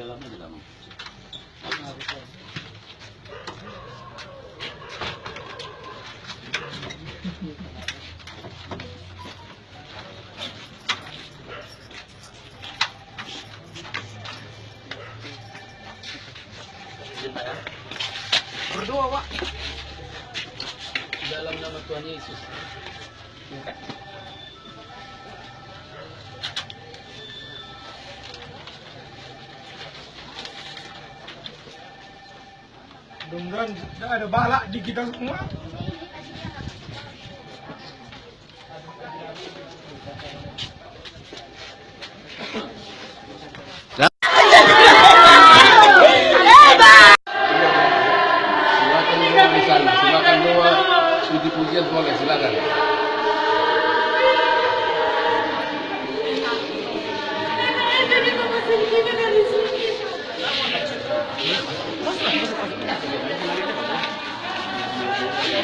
dalamnya di dalam. Ya. Berdoa, Pak. Dalam nama Tuhan Yesus. Ya. mudah-mudahan ada balak di kita semua.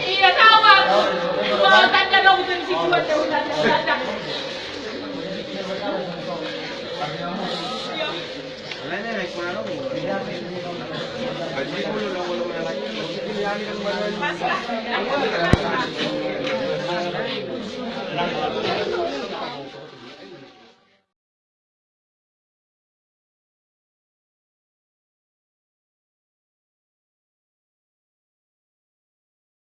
Iya tawa. Mau